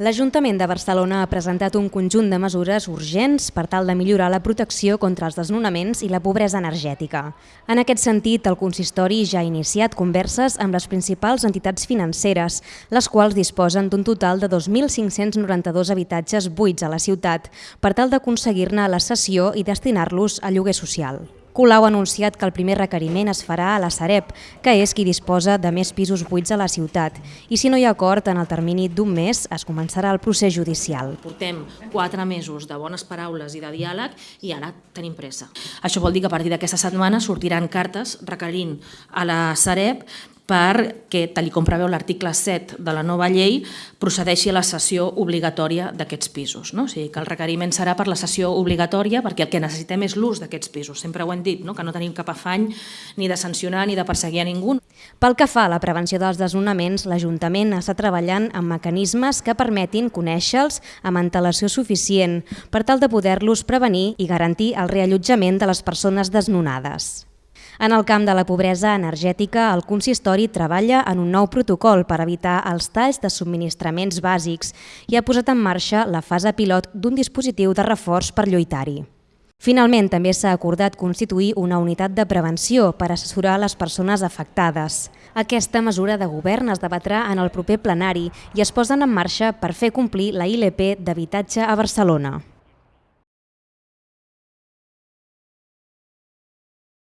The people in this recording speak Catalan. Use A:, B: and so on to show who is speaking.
A: L'Ajuntament de Barcelona ha presentat un conjunt de mesures urgents per tal de millorar la protecció contra els desnonaments i la pobresa energètica. En aquest sentit, el consistori ja ha iniciat converses amb les principals entitats financeres, les quals disposen d'un total de 2.592 habitatges buits a la ciutat, per tal d'aconseguir-ne la cessió i destinar-los a lloguer social. Colau ha anunciat que el primer requeriment es farà a la Sareb, que és qui disposa de més pisos buits a la ciutat. I si no hi ha acord, en el termini d'un mes es començarà el procés judicial.
B: Portem quatre mesos de bones paraules i de diàleg i ara tenim pressa. Això vol dir que a partir d'aquesta setmana sortiran cartes requerint a la Sareb perquè, tal com preveu l'article 7 de la nova llei, procedeixi a la sessió obligatòria d'aquests pisos. No? O sigui, que el requeriment serà per la sessió obligatòria perquè el que necessitem és l'ús d'aquests pisos. Sempre ho hem dit, no? que no tenim cap afany ni de sancionar ni de perseguir a ningú.
A: Pel que fa a la prevenció dels desnonaments, l'Ajuntament està treballant amb mecanismes que permetin conèixer-los amb antelació suficient per tal de poder-los prevenir i garantir el reallotjament de les persones desnonades. En el camp de la pobresa energètica, el consistori treballa en un nou protocol per evitar els talls de subministraments bàsics i ha posat en marxa la fase pilot d'un dispositiu de reforç per lluitar-hi. Finalment, també s'ha acordat constituir una unitat de prevenció per assessorar les persones afectades. Aquesta mesura de govern es debatrà en el proper plenari i es posen en marxa per fer complir la ILP d'habitatge a Barcelona.